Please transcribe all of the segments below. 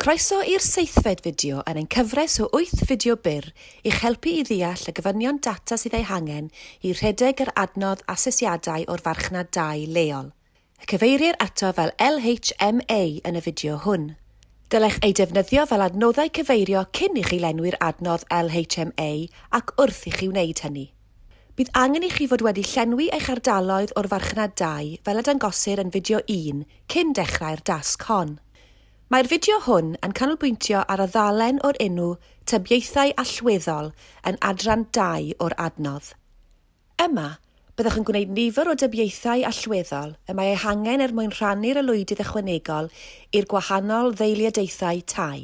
Croeso i'r seithfed fideo yn ein cyfres o 8 fideo byr i'ch helpu i ddeall y gyfynion data sydd ei hangen i rhedeg yr adnodd asesiadau o'r farchnad 2 leol. Y cyfeirir ato fel LHMA yn y fideo hwn. Dylech ei defnyddio fel adnoddau cyfeirio cyn i chi lenwi'r adnodd LHMA ac wrth i chi wneud hynny. Bydd angen i chi fod wedi llenwi eich ardaloedd o'r farchnad 2 fel y dangosir yn fideo 1 cyn dechrau'r dasg hon. Mae'r fideo hwn yn canolbwyntio ar y ddalen o'r enw Tybiaethau Allweddol yn adran 2 o'r adnodd. Yma, byddwch yn gwneud nifer o dybiaethau allweddol y mae eu hangen er mwyn rhannu'r elwydydd ychwanegol i'r gwahanol ddeiliadaethau tai.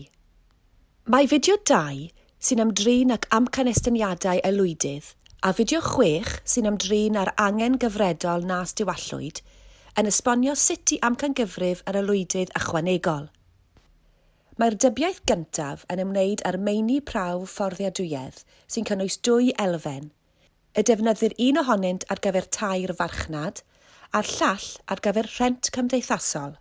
Mae fideo 2 sy'n ymdrin ac amcanestyniadau elwydydd a fideo 6 sy'n ymdrin ar angen gyfredol nas diwallwyd yn esbonio sut i amcangyfrif yr elwydydd ychwanegol. Mae'r dybiaeth gyntaf yn ymwneud â'r meini prawf fforddiadwyedd sy'n cynnwys dwy elfen. Y defnyddir un ohonynt ar gyfer tair farchnad a'r llall ar gyfer rhent cymdeithasol.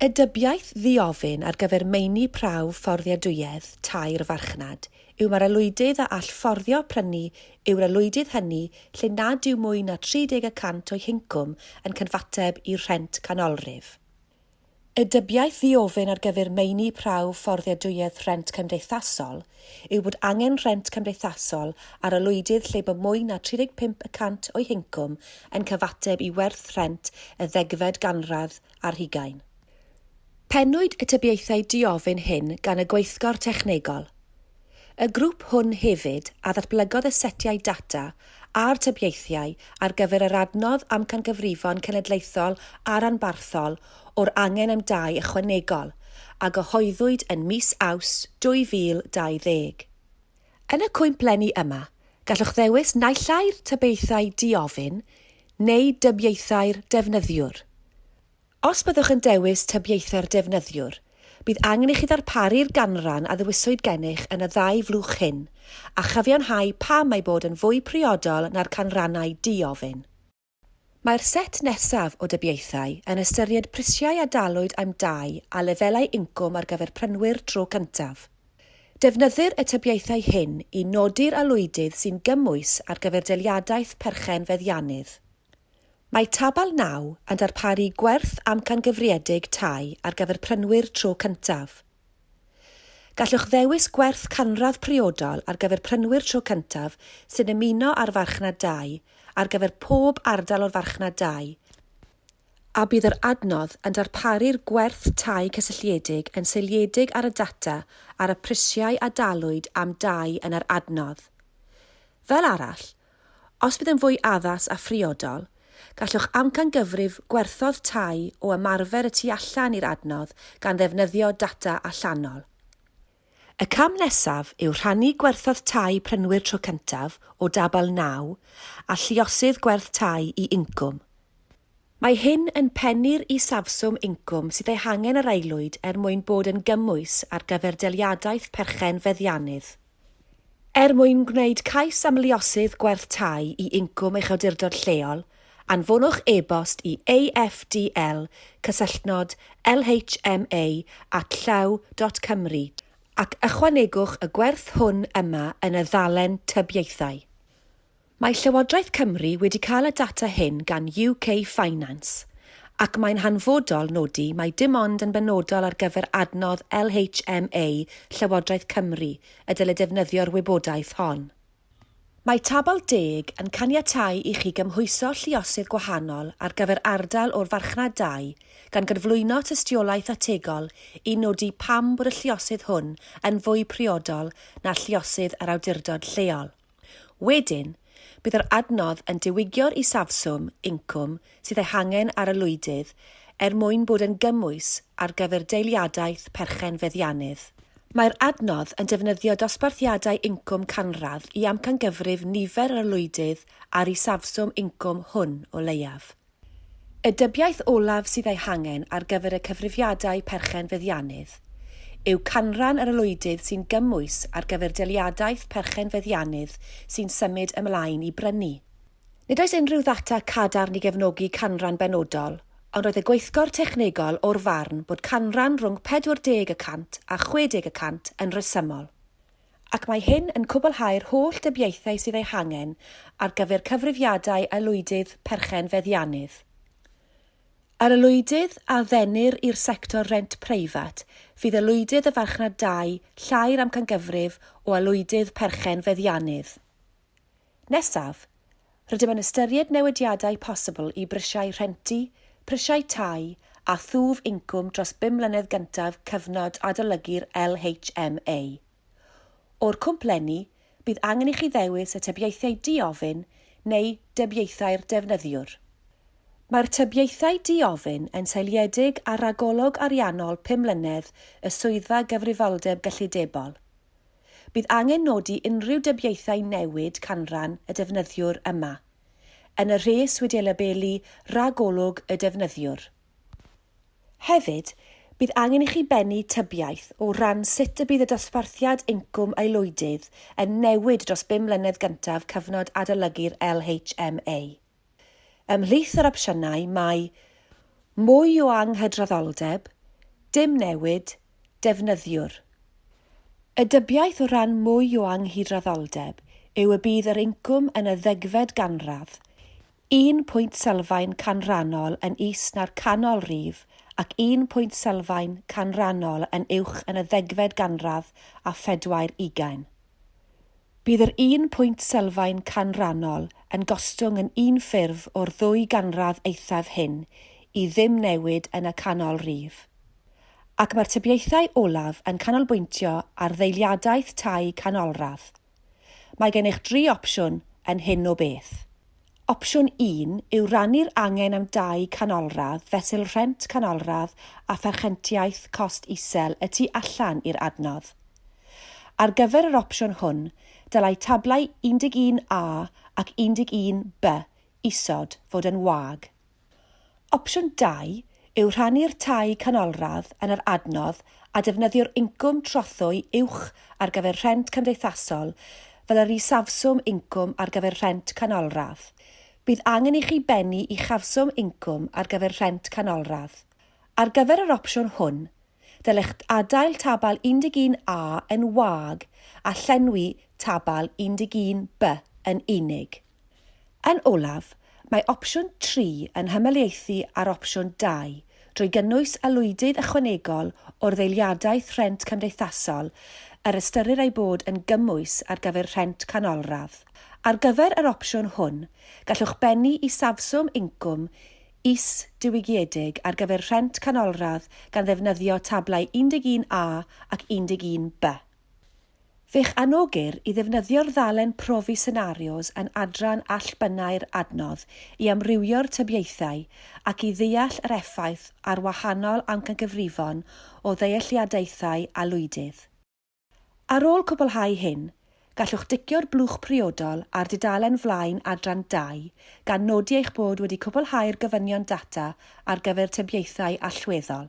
Y dybiaeth ddiofyn ar gyfer meini prawf fforddiadwyedd tair farchnad yw mae'r alwydydd a all fforddio prynu yw'r alwydydd hynny lle nad yw mwy na 30% o'i hincwm yn cynfateb i rhent canolrif. Y dybiaeth ddi-ofyn ar gyfer meini prawf fforddiadwyedd rhent cymdeithasol yw bod angen rhent cymdeithasol ar lwydydd lle bod mwy na 35% o'i hincwm yn cyfateb i werth rhent y ddegfed ganradd ar hugain. Penwyd y tybiaethau diofyn hyn gan y Gweithgor Technegol. Y grŵp hwn hefyd a ddatblygodd y setiau data a'r tybiaethiau ar gyfer yr adnodd amcangyfrifon cenedlaethol a'r anbarthol o'r angen am dai ychwanegol a gyhoeddwyd yn mis aws 2020. Yn y cwympleni yma, gallwch ddewis naillai'r tybiaethau diofyn neu dybiaethau'r defnyddiwr. Os byddwch yn dewis tybiaethau'r defnyddiwr, Bydd angen i chi ddarparu'r ganran a ddewiswyd gennych yn y ddau flwch hyn, a chyfiawnhau pam mae bod yn fwy priodol na'r canrannau diofyn. Mae'r set nesaf o dybiaethau yn ystyried prisiau a dalwyd am dau a lefelau incwm ar gyfer prynwyr tro cyntaf. Defnyddir y tybiaethau hyn i nodi'r alwydydd sy'n gymwys ar gyfer deliadaeth perchen feddiannydd. Mae tabal 9 yn darparu gwerth amcangyfriedig tai ar gyfer prynwyr tro cyntaf. Gallwch ddewis gwerth canradd priodol ar gyfer prynwyr tro cyntaf sy'n ymuno ar farchnad 2 ar gyfer pob ardal o'r farchnad 2 a bydd yr adnodd yn darparu'r gwerth tai cysylltiedig yn seiliedig ar y data ar y prisiau a dalwyd am dai yn yr adnodd. Fel arall, os bydd yn fwy addas a phriodol, gallwch amcangyfrif gwerthodd tai o ymarfer y tu allan i'r adnodd gan ddefnyddio data allanol. Y cam nesaf yw rhannu gwerthodd tai prynwyr tro cyntaf o dabal 9 a lluosydd gwerth tai i incwm. Mae hyn yn pennu'r safswm incwm sydd ei hangen yr aelwyd er mwyn bod yn gymwys ar gyfer deliadaeth perchen feddiannydd. Er mwyn gwneud cais am liosydd gwerth tai i incwm eich awdurdod lleol, anfonwch e-bost i afdl cysylltnod lhma at llaw.cymru ac ychwanegwch y gwerth hwn yma yn y ddalen tybiaethau. Mae Llywodraeth Cymru wedi cael y data hyn gan UK Finance ac mae'n hanfodol nodi mai dim ond yn benodol ar gyfer adnodd LHMA Llywodraeth Cymru y dylai defnyddio'r wybodaeth hon. Mae tabl 10 yn caniatáu i chi gymhwyso lluosydd gwahanol ar gyfer ardal o'r farchnad 2 gan gyflwyno tystiolaeth ategol i nodi pam bod y lluosydd hwn yn fwy priodol na lluosydd yr awdurdod lleol. Wedyn, bydd yr adnodd yn diwygio'r isafswm incwm sydd ei hangen ar y lwydydd er mwyn bod yn gymwys ar gyfer deiliadaeth perchen feddiannydd. Mae'r adnodd yn defnyddio dosbarthiadau incwm canradd i amcangyfrif nifer yr lwydydd ar ei safswm incwm hwn o leiaf. Y dybiaeth olaf sydd ei hangen ar gyfer y cyfrifiadau perchen feddiannydd yw canran yr lwydydd sy'n gymwys ar gyfer deliadaeth perchen feddiannydd sy'n symud ymlaen i brynu. Nid oes unrhyw ddata cadarn i gefnogi canran benodol – ond roedd y gweithgor technegol o'r farn bod canran rhwng 40 y a 60 y yn resymol, ac mae hyn yn cwblhau'r holl dybiaethau sydd ei hangen ar gyfer cyfrifiadau alwydydd perchen feddiannydd. Ar alwydydd a ddenir i'r sector rent preifat, fydd alwydydd y farchnad 2 llai'r amcangyfrif o alwydydd perchen feddiannydd. Nesaf, rydym yn ystyried newidiadau posibl i brysiau rhentu, prisiau tai a thwf incwm dros 5 mlynedd gyntaf cyfnod adolygu'r LHMA. O'r cwmplenni, bydd angen i chi ddewis y tybiaethau di-ofyn neu dybiaethau'r defnyddiwr. Mae'r tybiaethau di-ofyn yn seiliedig ar ragolwg ariannol 5 mlynedd y swyddfa gyfrifoldeb gyllidebol. Bydd angen nodi unrhyw dybiaethau newid canran y defnyddiwr yma yn y rhes wedi ei labelu ragolwg y defnyddiwr. Hefyd, bydd angen i chi bennu tybiaeth o ran sut y bydd y dosbarthiad incwm aelwydydd yn newid dros 5 mlynedd gyntaf cyfnod adolygu'r LHMA. Ymhlith yr opsiynau mae mwy o anghydraddoldeb, dim newid, defnyddiwr. Y dybiaeth o ran mwy o anghydraddoldeb yw y bydd yr incwm yn y ddegfed ganradd un pwynt sylfaen canrannol yn is na'r canol rif ac un pwynt sylfaen canrannol yn uwch yn y ddegfed ganradd a phedwar ugain. Bydd yr un pwynt sylfaen canrannol yn gostwng yn un ffurf o'r ddwy ganradd eithaf hyn i ddim newid yn y canol rif. Ac mae'r tybiaethau olaf yn canolbwyntio ar ddeiliadaeth tai canolradd. Mae gennych dri opsiwn yn hyn o beth. Opsiwn 1 yw rannu'r angen am dai canolradd, fesul rhent canolradd a pherchentiaeth cost isel y tu allan i'r adnodd. Ar gyfer yr opsiwn hwn, dylai tablau 11a ac 11b isod fod yn wag. Opsiwn 2 yw rhannu'r tai canolradd yn yr adnodd a defnyddio'r incwm trothwy uwch ar gyfer rhent cymdeithasol fel yr isafswm incwm ar gyfer rhent canolradd bydd angen i chi bennu i chafswm incwm ar gyfer rhent canolradd. Ar gyfer yr opsiwn hwn, dylech adael tabal 11a yn wag a llenwi tabal 11b yn unig. Yn olaf, mae opsiwn 3 yn hymelaethu ar opsiwn 2 drwy gynnwys alwydydd ychwanegol o'r ddeiliadaeth rhent cymdeithasol yr ystyrir ei bod yn gymwys ar gyfer rhent canolradd Ar gyfer yr opsiwn hwn, gallwch bennu i safswm incwm is diwygiedig ar gyfer rhent canolradd gan ddefnyddio tablau 11A ac 11B. Fe'ch anogir i ddefnyddio'r ddalen profi senarios yn adran allbynnau'r adnodd i amrywio'r tybiaethau ac i ddeall yr effaith ar wahanol amcangyfrifon o ddealliadaethau a lwydydd. Ar ôl cwblhau hyn, Gallwch dicio'r blwch priodol ar dudalen flaen adran 2 gan nodi eich bod wedi cwblhau'r gofynion data ar gyfer tybiaethau allweddol.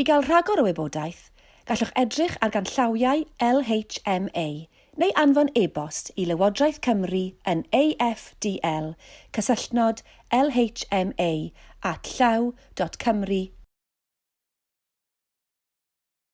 I gael rhagor o wybodaeth, gallwch edrych ar ganllawiau LHMA neu anfon e-bost i Lywodraeth Cymru yn afdl cysylltnod lhma at llaw.cymru.gov.uk.